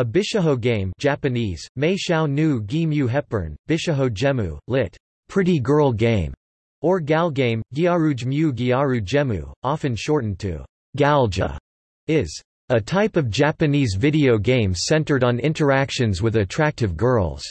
A bishiho game Japanese, Mei Nu Gi Mu Hepburn, Bishiho Gemu, lit. Pretty Girl Game, or Gal Game, Gyaruj Mu Gyaru Gemu, often shortened to Galge, is a type of Japanese video game centered on interactions with attractive girls.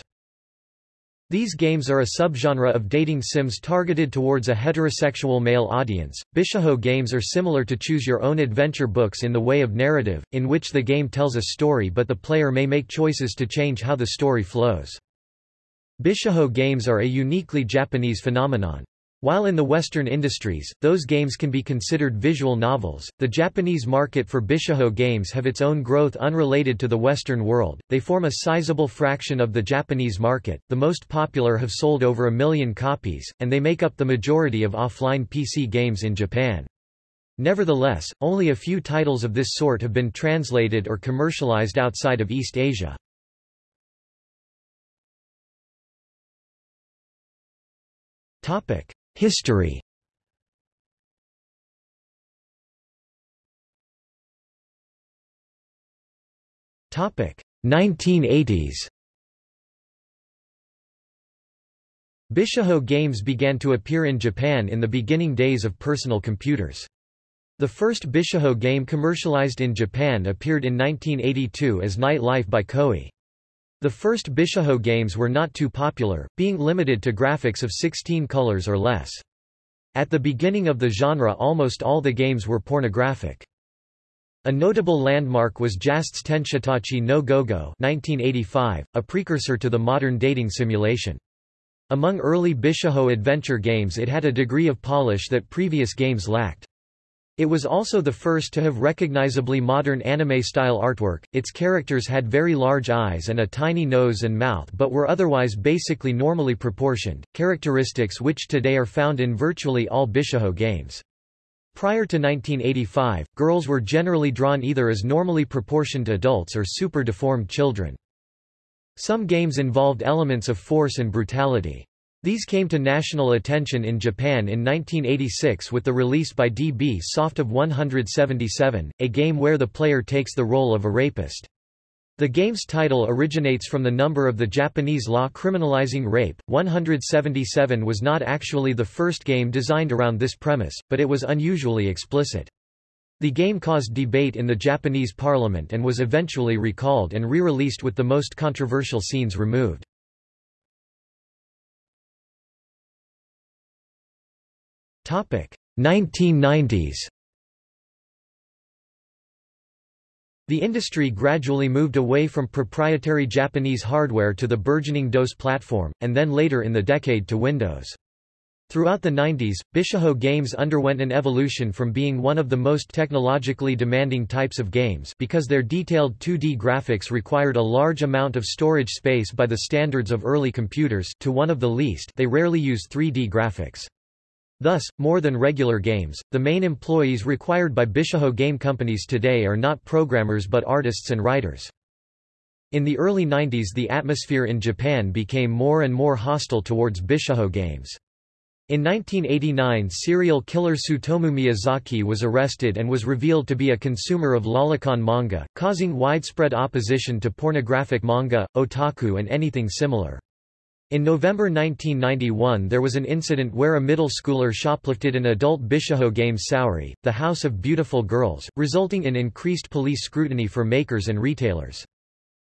These games are a subgenre of dating sims targeted towards a heterosexual male audience. Bishiho games are similar to choose your own adventure books in the way of narrative, in which the game tells a story but the player may make choices to change how the story flows. Bishiho games are a uniquely Japanese phenomenon. While in the Western industries, those games can be considered visual novels, the Japanese market for Bishiho games have its own growth unrelated to the Western world. They form a sizable fraction of the Japanese market, the most popular have sold over a million copies, and they make up the majority of offline PC games in Japan. Nevertheless, only a few titles of this sort have been translated or commercialized outside of East Asia. Topic. History Topic 1980s Bishiho games began to appear in Japan in the beginning days of personal computers. The first Bishiho game commercialized in Japan appeared in 1982 as Night Life by Koei. The first Bishiho games were not too popular, being limited to graphics of 16 colors or less. At the beginning of the genre almost all the games were pornographic. A notable landmark was JAST's Tenshitachi no Gogo 1985, a precursor to the modern dating simulation. Among early Bishiho adventure games it had a degree of polish that previous games lacked. It was also the first to have recognizably modern anime-style artwork, its characters had very large eyes and a tiny nose and mouth but were otherwise basically normally proportioned, characteristics which today are found in virtually all Bishiho games. Prior to 1985, girls were generally drawn either as normally proportioned adults or super deformed children. Some games involved elements of force and brutality. These came to national attention in Japan in 1986 with the release by DB Soft of 177, a game where the player takes the role of a rapist. The game's title originates from the number of the Japanese law criminalizing rape. 177 was not actually the first game designed around this premise, but it was unusually explicit. The game caused debate in the Japanese parliament and was eventually recalled and re-released with the most controversial scenes removed. 1990s The industry gradually moved away from proprietary Japanese hardware to the burgeoning DOS platform, and then later in the decade to Windows. Throughout the 90s, Bishiho games underwent an evolution from being one of the most technologically demanding types of games because their detailed 2D graphics required a large amount of storage space by the standards of early computers to one of the least they rarely use 3D graphics. Thus, more than regular games, the main employees required by Bishiho game companies today are not programmers but artists and writers. In the early 90s the atmosphere in Japan became more and more hostile towards Bishiho games. In 1989 serial killer Tsutomu Miyazaki was arrested and was revealed to be a consumer of lolicon manga, causing widespread opposition to pornographic manga, otaku and anything similar. In November 1991 there was an incident where a middle schooler shoplifted an adult Bishiho game Saori, The House of Beautiful Girls, resulting in increased police scrutiny for makers and retailers.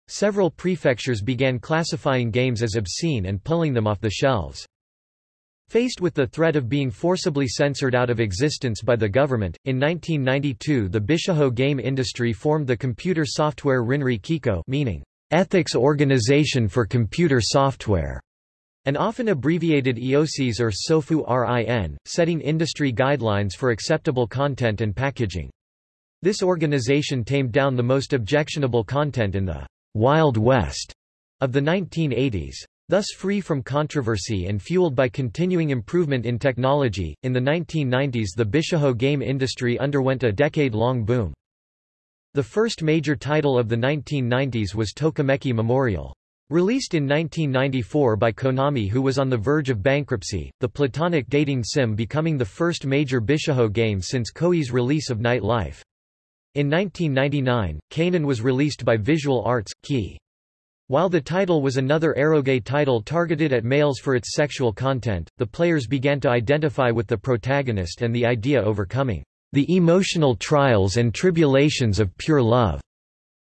Several prefectures began classifying games as obscene and pulling them off the shelves. Faced with the threat of being forcibly censored out of existence by the government, in 1992 the Bishiho game industry formed the computer software Rinri Kiko meaning, Ethics Organization for Computer Software. An often abbreviated EOCs or SOFU RIN, setting industry guidelines for acceptable content and packaging. This organization tamed down the most objectionable content in the Wild West of the 1980s. Thus free from controversy and fueled by continuing improvement in technology, in the 1990s the Bishiho game industry underwent a decade-long boom. The first major title of the 1990s was Tokimeki Memorial. Released in 1994 by Konami who was on the verge of bankruptcy, the platonic dating sim becoming the first major Bishiho game since Koei's release of Night Life. In 1999, Kanon was released by Visual Arts, Key. While the title was another eroge title targeted at males for its sexual content, the players began to identify with the protagonist and the idea overcoming the emotional trials and tribulations of pure love.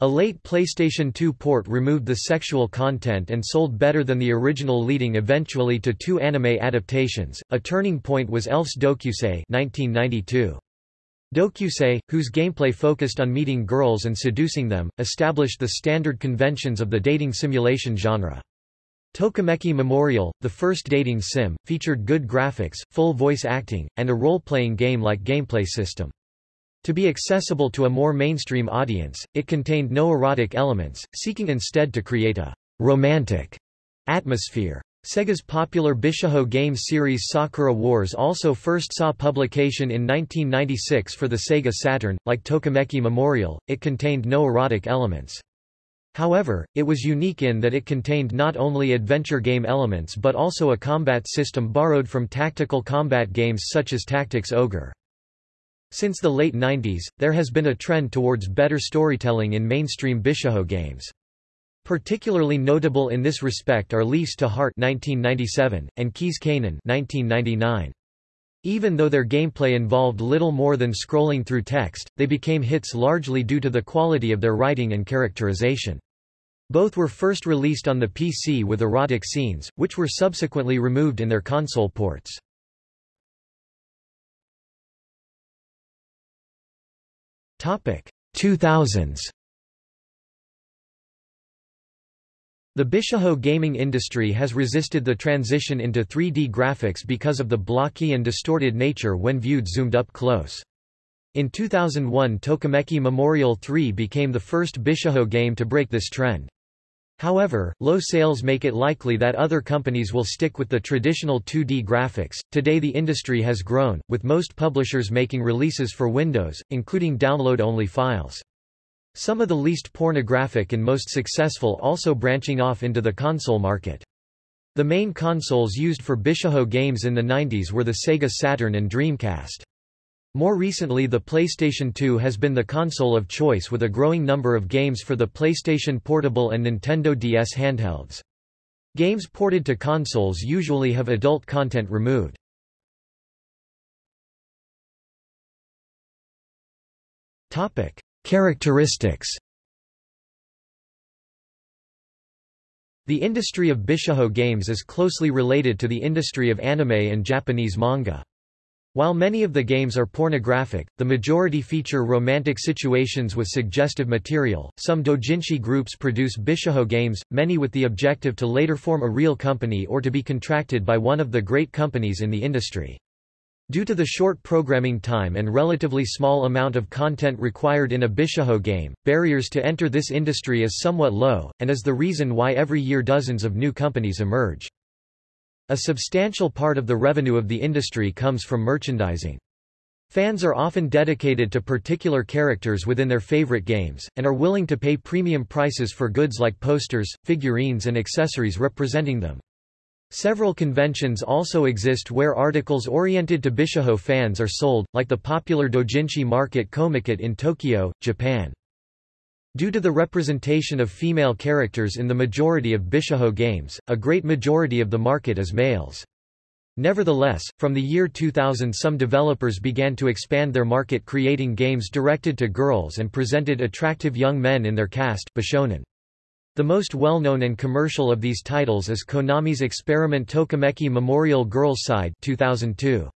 A late PlayStation 2 port removed the sexual content and sold better than the original leading eventually to two anime adaptations. A turning point was Elf's Dōkyūsei 1992. Dōkyūsei, whose gameplay focused on meeting girls and seducing them, established the standard conventions of the dating simulation genre. Tokimeki Memorial, the first dating sim, featured good graphics, full voice acting, and a role-playing game-like gameplay system. To be accessible to a more mainstream audience, it contained no erotic elements, seeking instead to create a romantic atmosphere. Sega's popular Bishoujo game series Sakura Wars also first saw publication in 1996 for the Sega Saturn. Like Tokimeki Memorial, it contained no erotic elements. However, it was unique in that it contained not only adventure game elements but also a combat system borrowed from tactical combat games such as Tactics Ogre. Since the late 90s, there has been a trend towards better storytelling in mainstream Bishoujo games. Particularly notable in this respect are Leaf's To Heart 1997, and Keys Kanon 1999. Even though their gameplay involved little more than scrolling through text, they became hits largely due to the quality of their writing and characterization. Both were first released on the PC with erotic scenes, which were subsequently removed in their console ports. Topic 2000s The Bishoujo gaming industry has resisted the transition into 3D graphics because of the blocky and distorted nature when viewed zoomed up close. In 2001 Tokimeki Memorial 3 became the first Bishoujo game to break this trend. However, low sales make it likely that other companies will stick with the traditional 2D graphics. Today the industry has grown, with most publishers making releases for Windows, including download-only files. Some of the least pornographic and most successful also branching off into the console market. The main consoles used for Bishoujo games in the 90s were the Sega Saturn and Dreamcast. More recently the PlayStation 2 has been the console of choice with a growing number of games for the PlayStation Portable and Nintendo DS handhelds. Games ported to consoles usually have adult content removed. Topic: Characteristics The industry of Bishoujo games is closely related to the industry of anime and Japanese manga. While many of the games are pornographic, the majority feature romantic situations with suggestive material. Some doujinshi groups produce Bishoujo games, many with the objective to later form a real company or to be contracted by one of the great companies in the industry. Due to the short programming time and relatively small amount of content required in a Bishoujo game, barriers to enter this industry is somewhat low, and is the reason why every year dozens of new companies emerge. A substantial part of the revenue of the industry comes from merchandising. Fans are often dedicated to particular characters within their favorite games, and are willing to pay premium prices for goods like posters, figurines and accessories representing them. Several conventions also exist where articles oriented to Bishoujo fans are sold, like the popular doujinshi market Comiket in Tokyo, Japan. Due to the representation of female characters in the majority of Bishoujo games, a great majority of the market is males. Nevertheless, from the year 2000 some developers began to expand their market creating games directed to girls and presented attractive young men in their cast Bishonen. The most well-known and commercial of these titles is Konami's experiment Tokimeki Memorial Girls Side 2002.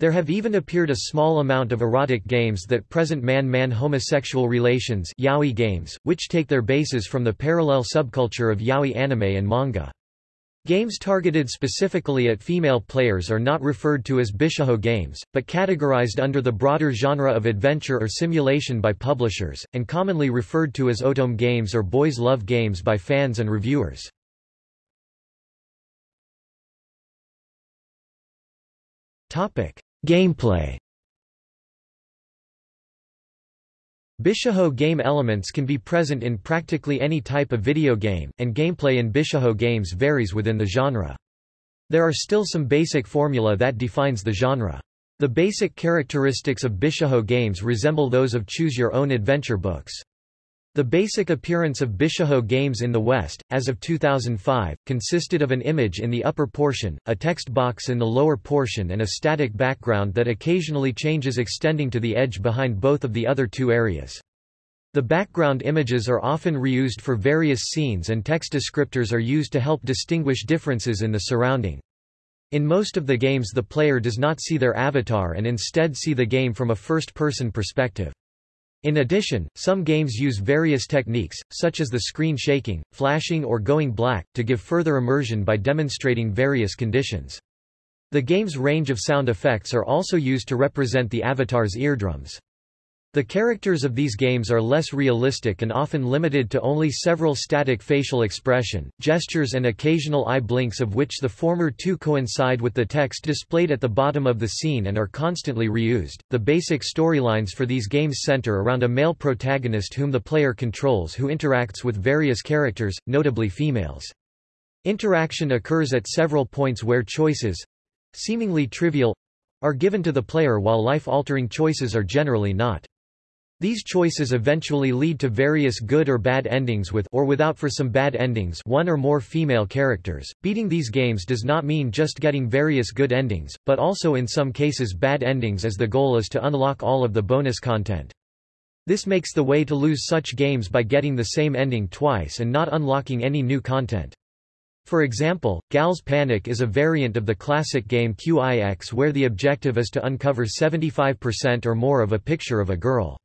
There have even appeared a small amount of erotic games that present man-man homosexual relations yaoi games, which take their bases from the parallel subculture of yaoi anime and manga. Games targeted specifically at female players are not referred to as Bishoujo games, but categorized under the broader genre of adventure or simulation by publishers, and commonly referred to as otome games or boys love games by fans and reviewers. Gameplay Bishoujo game elements can be present in practically any type of video game, and gameplay in Bishoujo games varies within the genre. There are still some basic formula that defines the genre. The basic characteristics of Bishōjo games resemble those of choose-your-own adventure books. The basic appearance of Bishōjo games in the West, as of 2005, consisted of an image in the upper portion, a text box in the lower portion and a static background that occasionally changes extending to the edge behind both of the other two areas. The background images are often reused for various scenes and text descriptors are used to help distinguish differences in the surrounding. In most of the games the player does not see their avatar and instead see the game from a first-person perspective. In addition, some games use various techniques, such as the screen shaking, flashing or going black, to give further immersion by demonstrating various conditions. The game's range of sound effects are also used to represent the avatar's eardrums. The characters of these games are less realistic and often limited to only several static facial expression, gestures and occasional eye blinks of which the former two coincide with the text displayed at the bottom of the scene and are constantly reused. The basic storylines for these games center around a male protagonist whom the player controls who interacts with various characters, notably females. Interaction occurs at several points where choices seemingly trivial are given to the player while life-altering choices are generally not. These choices eventually lead to various good or bad endings with or without for some bad endings one or more female characters. Beating these games does not mean just getting various good endings, but also in some cases bad endings as the goal is to unlock all of the bonus content. This makes the way to lose such games by getting the same ending twice and not unlocking any new content. For example, Gal's Panic is a variant of the classic game QIX where the objective is to uncover 75% or more of a picture of a girl.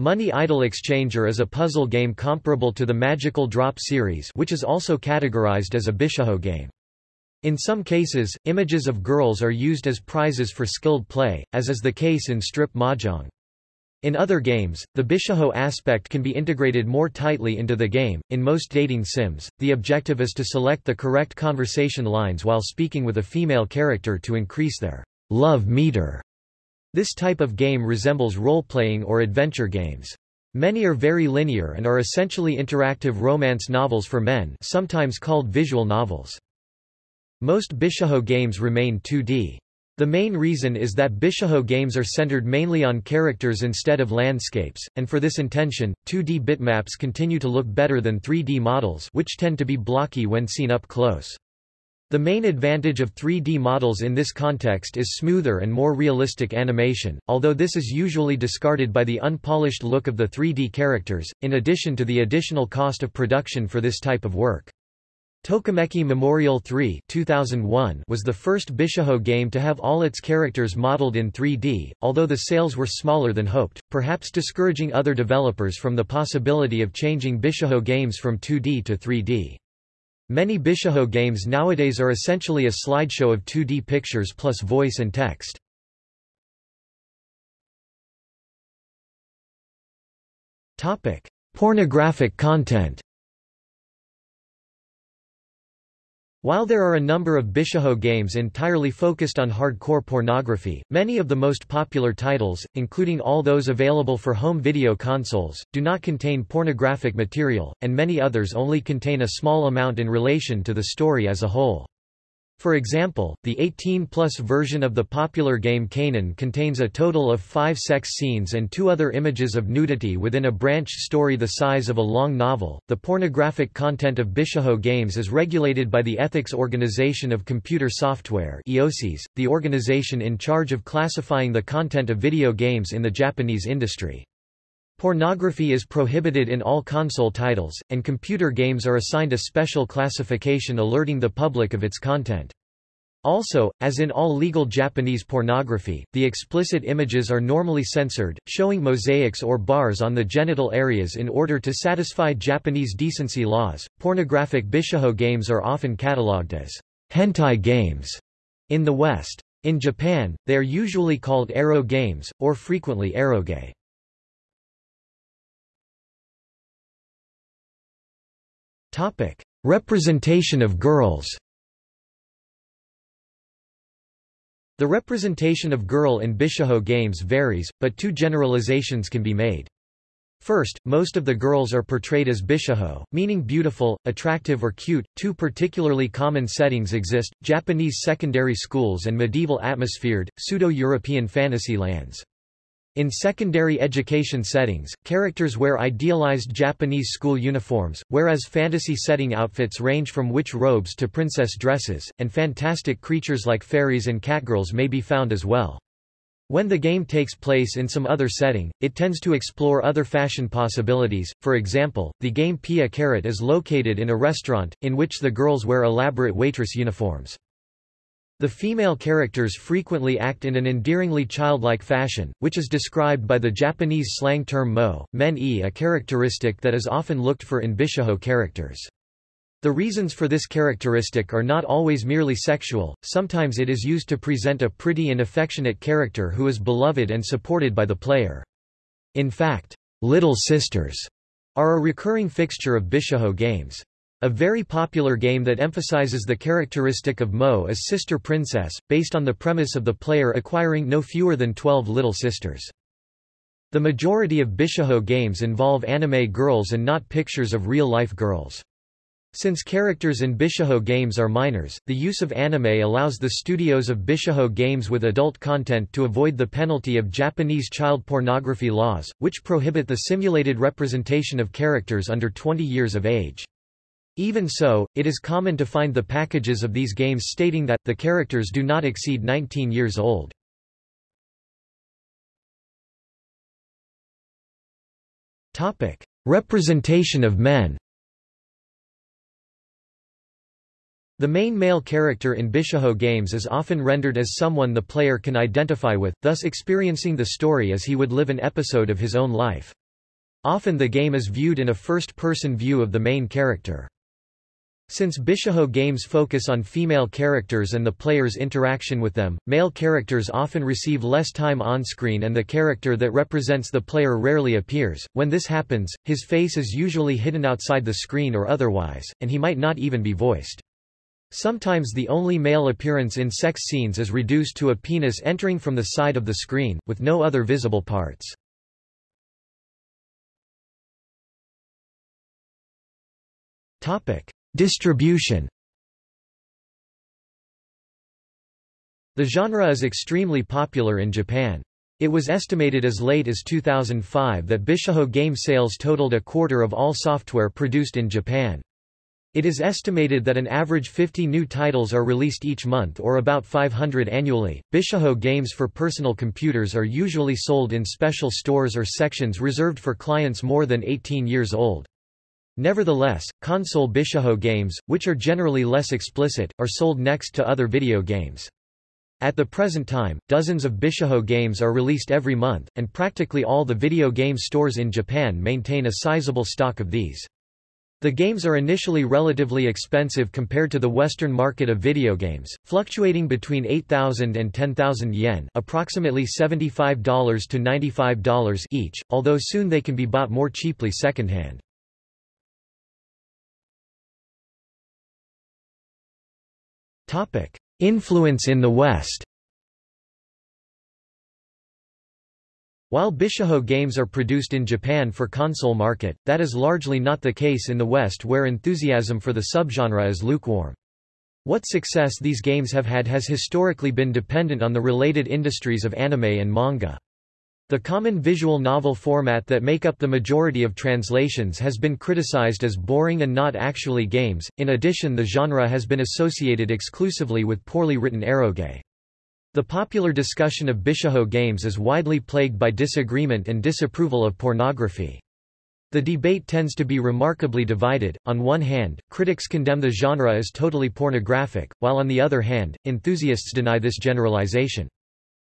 Money Idol Exchanger is a puzzle game comparable to the Magical Drop series which is also categorized as a Bishōjo game. In some cases, images of girls are used as prizes for skilled play, as is the case in Strip Mahjong. In other games, the Bishōjo aspect can be integrated more tightly into the game. In most dating sims, the objective is to select the correct conversation lines while speaking with a female character to increase their love meter. This type of game resembles role-playing or adventure games. Many are very linear and are essentially interactive romance novels for men sometimes called visual novels. Most Bishōjo games remain 2D. The main reason is that Bishōjo games are centered mainly on characters instead of landscapes, and for this intention, 2D bitmaps continue to look better than 3D models which tend to be blocky when seen up close. The main advantage of 3D models in this context is smoother and more realistic animation, although this is usually discarded by the unpolished look of the 3D characters, in addition to the additional cost of production for this type of work. Tokimeki Memorial 3 2001 was the first Bishōjo game to have all its characters modeled in 3D, although the sales were smaller than hoped, perhaps discouraging other developers from the possibility of changing Bishōjo games from 2D to 3D. Many Bishōjo games nowadays are essentially a slideshow of 2D pictures plus voice and text. Pornographic content While there are a number of Bishōjo games entirely focused on hardcore pornography, many of the most popular titles, including all those available for home video consoles, do not contain pornographic material, and many others only contain a small amount in relation to the story as a whole. For example, the 18-plus version of the popular game Kanon contains a total of five sex scenes and two other images of nudity within a branch story the size of a long novel. The pornographic content of Bishōjo games is regulated by the Ethics Organization of Computer Software (EOSIS), the organization in charge of classifying the content of video games in the Japanese industry. Pornography is prohibited in all console titles, and computer games are assigned a special classification alerting the public of its content. Also, as in all legal Japanese pornography, the explicit images are normally censored, showing mosaics or bars on the genital areas in order to satisfy Japanese decency laws. Pornographic Bishōjo games are often catalogued as hentai games in the West. In Japan, they are usually called ero games, or frequently eroge. Topic: Representation of girls. The representation of girl in Bishōjo games varies, but two generalizations can be made. First, most of the girls are portrayed as bishiho, meaning beautiful, attractive or cute. Two particularly common settings exist, Japanese secondary schools and medieval atmosphered, pseudo-European fantasy lands. In secondary education settings, characters wear idealized Japanese school uniforms, whereas fantasy setting outfits range from witch robes to princess dresses, and fantastic creatures like fairies and catgirls may be found as well. When the game takes place in some other setting, it tends to explore other fashion possibilities, for example, the game Pia Carrot is located in a restaurant, in which the girls wear elaborate waitress uniforms. The female characters frequently act in an endearingly childlike fashion, which is described by the Japanese slang term mo, men-e a characteristic that is often looked for in bishiho characters. The reasons for this characteristic are not always merely sexual, sometimes it is used to present a pretty and affectionate character who is beloved and supported by the player. In fact, little sisters are a recurring fixture of Bishiho games. A very popular game that emphasizes the characteristic of Mo is Sister Princess, based on the premise of the player acquiring no fewer than 12 little sisters. The majority of Bishiho games involve anime girls and not pictures of real-life girls. Since characters in Bishiho games are minors, the use of anime allows the studios of Bishiho games with adult content to avoid the penalty of Japanese child pornography laws, which prohibit the simulated representation of characters under 20 years of age. Even so, it is common to find the packages of these games stating that, the characters do not exceed 19 years old. Representation of men The main male character in Bishiho games is often rendered as someone the player can identify with, thus experiencing the story as he would live an episode of his own life. Often the game is viewed in a first-person view of the main character. Since Bishiho games focus on female characters and the player's interaction with them, male characters often receive less time on-screen and the character that represents the player rarely appears. When this happens, his face is usually hidden outside the screen or otherwise, and he might not even be voiced. Sometimes the only male appearance in sex scenes is reduced to a penis entering from the side of the screen, with no other visible parts. Distribution The genre is extremely popular in Japan. It was estimated as late as 2005 that Bishiho game sales totaled a quarter of all software produced in Japan. It is estimated that an average 50 new titles are released each month or about 500 annually. Bishiho games for personal computers are usually sold in special stores or sections reserved for clients more than 18 years old. Nevertheless, console Bishiho games, which are generally less explicit, are sold next to other video games. At the present time, dozens of Bishiho games are released every month, and practically all the video game stores in Japan maintain a sizable stock of these. The games are initially relatively expensive compared to the Western market of video games, fluctuating between 8,000 and 10,000 yen approximately $75 to $95 each, although soon they can be bought more cheaply secondhand. Influence in the West While Bishiho games are produced in Japan for console market, that is largely not the case in the West where enthusiasm for the subgenre is lukewarm. What success these games have had has historically been dependent on the related industries of anime and manga. The common visual novel format that make up the majority of translations has been criticized as boring and not actually games, in addition the genre has been associated exclusively with poorly written eroge. The popular discussion of Bishiho games is widely plagued by disagreement and disapproval of pornography. The debate tends to be remarkably divided. On one hand, critics condemn the genre as totally pornographic, while on the other hand, enthusiasts deny this generalization.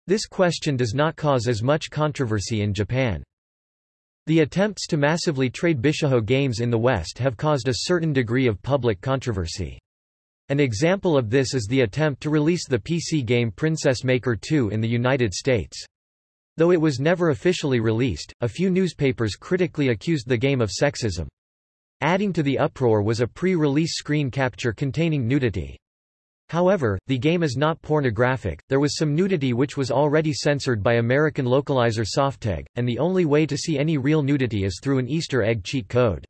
This question does not cause as much controversy in Japan. The attempts to massively trade Bishiho games in the West have caused a certain degree of public controversy. An example of this is the attempt to release the PC game Princess Maker 2 in the United States. Though it was never officially released, a few newspapers critically accused the game of sexism. Adding to the uproar was a pre-release screen capture containing nudity. However, the game is not pornographic, there was some nudity which was already censored by American localizer Softeg, and the only way to see any real nudity is through an Easter egg cheat code.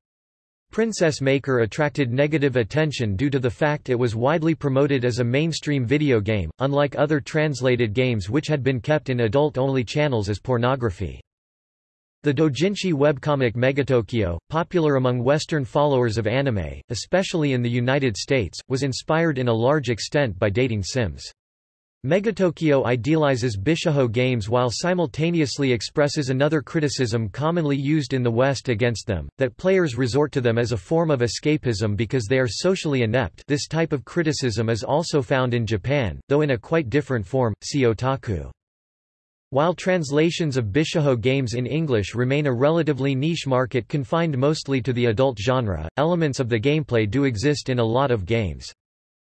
Princess Maker attracted negative attention due to the fact it was widely promoted as a mainstream video game, unlike other translated games which had been kept in adult-only channels as pornography. The doujinshi webcomic Megatokyo, popular among Western followers of anime, especially in the United States, was inspired in a large extent by dating sims. Megatokyo idealizes Bishiho games while simultaneously expresses another criticism commonly used in the West against them, that players resort to them as a form of escapism because they are socially inept this type of criticism is also found in Japan, though in a quite different form, see otaku. While translations of Bishiho games in English remain a relatively niche market confined mostly to the adult genre, elements of the gameplay do exist in a lot of games.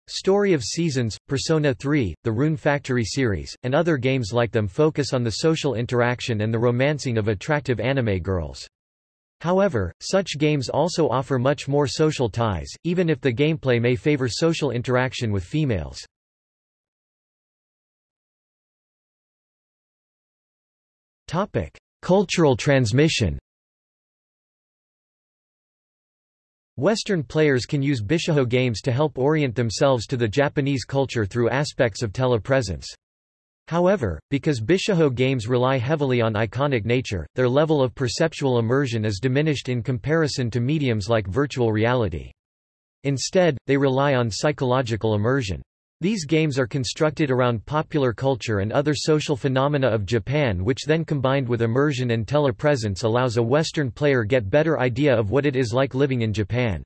Story of Seasons, Persona 3, the Rune Factory series, and other games like them focus on the social interaction and the romancing of attractive anime girls. However, such games also offer much more social ties, even if the gameplay may favor social interaction with females. Topic: Cultural transmission. Western players can use Bishiho games to help orient themselves to the Japanese culture through aspects of telepresence. However, because Bishiho games rely heavily on iconic nature, their level of perceptual immersion is diminished in comparison to mediums like virtual reality. Instead, they rely on psychological immersion. These games are constructed around popular culture and other social phenomena of Japan which then combined with immersion and telepresence allows a Western player get better idea of what it is like living in Japan.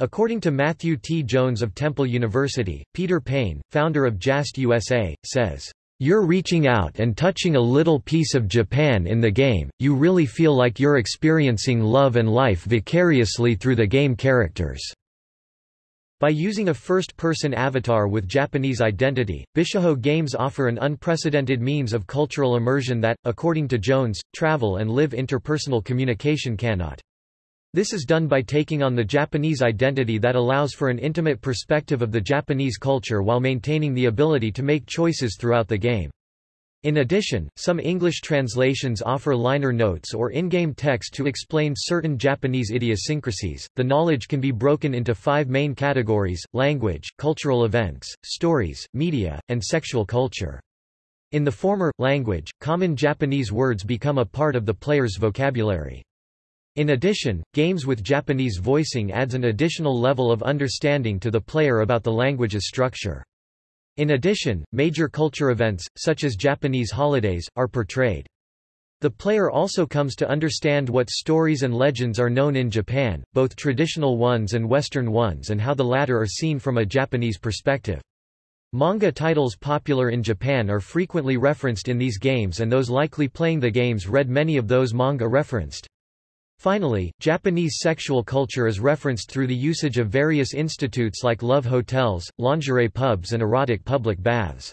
According to Matthew T. Jones of Temple University, Peter Payne, founder of JAST USA, says, You're reaching out and touching a little piece of Japan in the game, you really feel like you're experiencing love and life vicariously through the game characters. By using a first-person avatar with Japanese identity, Bishiho games offer an unprecedented means of cultural immersion that, according to Jones, travel and live interpersonal communication cannot. This is done by taking on the Japanese identity that allows for an intimate perspective of the Japanese culture while maintaining the ability to make choices throughout the game. In addition, some English translations offer liner notes or in-game text to explain certain Japanese idiosyncrasies. The knowledge can be broken into five main categories: language, cultural events, stories, media, and sexual culture. In the former, language, common Japanese words become a part of the player's vocabulary. In addition, games with Japanese voicing adds an additional level of understanding to the player about the language's structure. In addition, major culture events, such as Japanese holidays, are portrayed. The player also comes to understand what stories and legends are known in Japan, both traditional ones and Western ones and how the latter are seen from a Japanese perspective. Manga titles popular in Japan are frequently referenced in these games and those likely playing the games read many of those manga referenced. Finally, Japanese sexual culture is referenced through the usage of various institutes like love hotels, lingerie pubs and erotic public baths.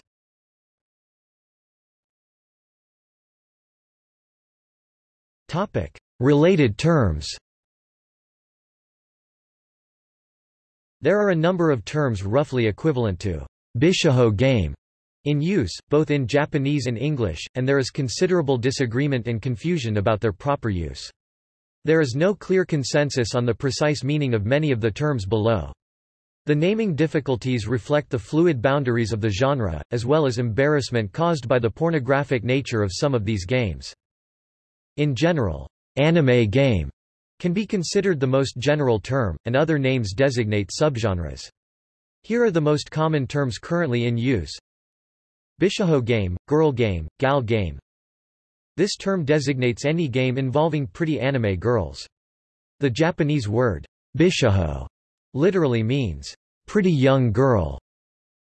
Related terms There are a number of terms roughly equivalent to Bishiho game in use, both in Japanese and English, and there is considerable disagreement and confusion about their proper use. There is no clear consensus on the precise meaning of many of the terms below. The naming difficulties reflect the fluid boundaries of the genre, as well as embarrassment caused by the pornographic nature of some of these games. In general, anime game can be considered the most general term, and other names designate subgenres. Here are the most common terms currently in use. Bishiho game, girl game, gal game, this term designates any game involving pretty anime girls. The Japanese word, bishiho, literally means, pretty young girl.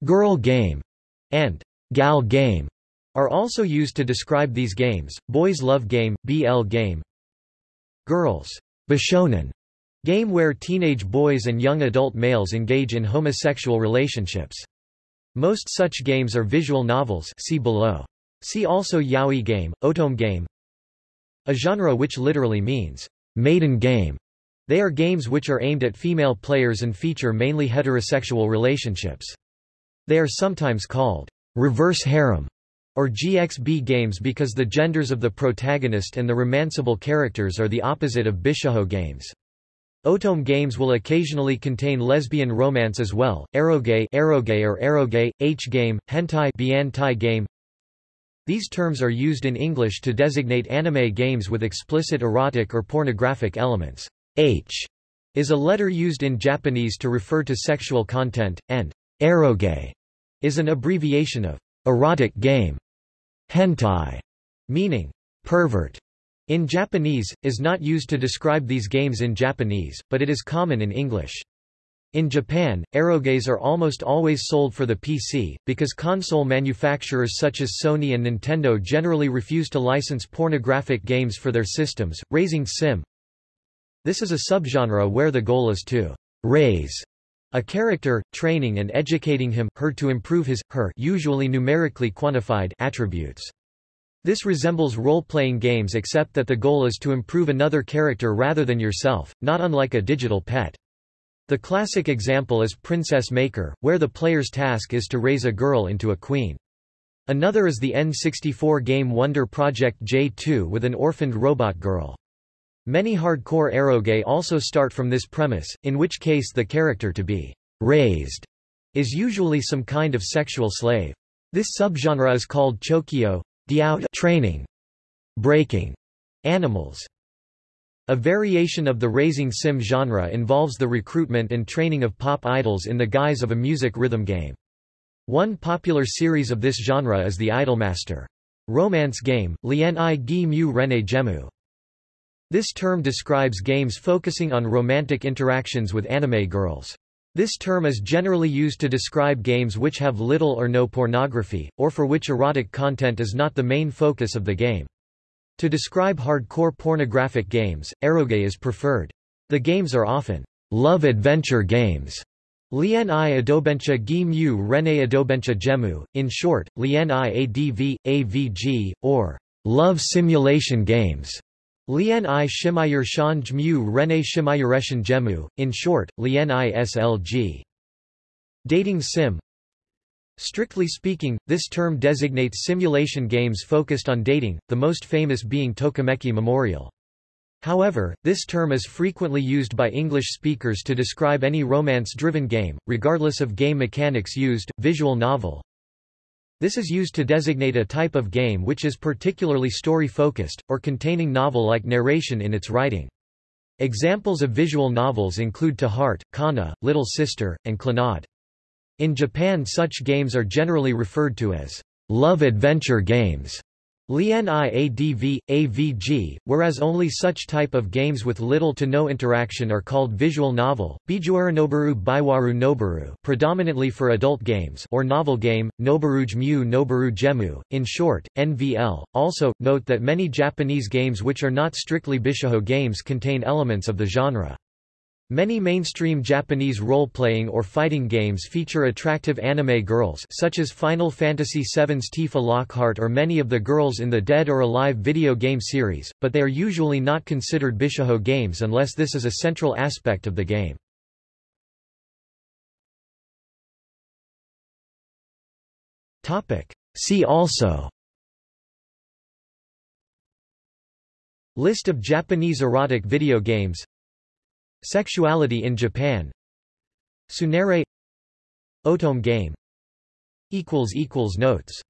Girl game and gal game are also used to describe these games. Boys love game, BL game. Girls, bishonen, game where teenage boys and young adult males engage in homosexual relationships. Most such games are visual novels see below. See also yaoi game, otome game. A genre which literally means maiden game. They are games which are aimed at female players and feature mainly heterosexual relationships. They are sometimes called reverse harem or GXB games because the genders of the protagonist and the romanceable characters are the opposite of Bishojo games. Otome games will occasionally contain lesbian romance as well, eroge, eroge or eroge, H-game, hentai biantai game. These terms are used in English to designate anime games with explicit erotic or pornographic elements. H is a letter used in Japanese to refer to sexual content, and eroge is an abbreviation of erotic game. Hentai, meaning pervert, in Japanese, is not used to describe these games in Japanese, but it is common in English. In Japan, eroges are almost always sold for the PC, because console manufacturers such as Sony and Nintendo generally refuse to license pornographic games for their systems. Raising Sim This is a subgenre where the goal is to raise a character, training and educating him, her to improve his, her usually numerically quantified attributes. This resembles role-playing games except that the goal is to improve another character rather than yourself, not unlike a digital pet. The classic example is Princess Maker, where the player's task is to raise a girl into a queen. Another is the N64 game Wonder Project J2 with an orphaned robot girl. Many hardcore eroge also start from this premise, in which case the character to be raised is usually some kind of sexual slave. This subgenre is called chokyo, training, breaking animals. A variation of the raising sim genre involves the recruitment and training of pop idols in the guise of a music rhythm game. One popular series of this genre is the Idolmaster romance game, Lien i gi mu rene gemu. This term describes games focusing on romantic interactions with anime girls. This term is generally used to describe games which have little or no pornography, or for which erotic content is not the main focus of the game. To describe hardcore pornographic games, eroge is preferred. The games are often love-adventure games. Lien i adobencha gi mu rene adobencha gemu, in short, lien i adv, avg, or love simulation games. Lien i shimayur shan jmu rene shimayureshan jemu, in short, lien i slg. Dating sim Strictly speaking, this term designates simulation games focused on dating, the most famous being Tokimeki Memorial. However, this term is frequently used by English speakers to describe any romance-driven game, regardless of game mechanics used, visual novel, this is used to designate a type of game which is particularly story-focused, or containing novel-like narration in its writing. Examples of visual novels include To Heart, Kana, Little Sister, and Clannad. In Japan such games are generally referred to as love-adventure games. Lien IADV, AVG, whereas only such type of games with little to no interaction are called visual novel, Bijuara Baiwaru Noboru predominantly for adult games or novel game, Noboruj Mu Noboru Gemu, in short, NVL. Also, note that many Japanese games which are not strictly Bishojo games contain elements of the genre. Many mainstream Japanese role-playing or fighting games feature attractive anime girls such as Final Fantasy VII's Tifa Lockhart or many of the girls in the Dead or Alive video game series, but they are usually not considered Bishojo games unless this is a central aspect of the game. See also List of Japanese erotic video games Sexuality in Japan. Tsundere. Otome game. Notes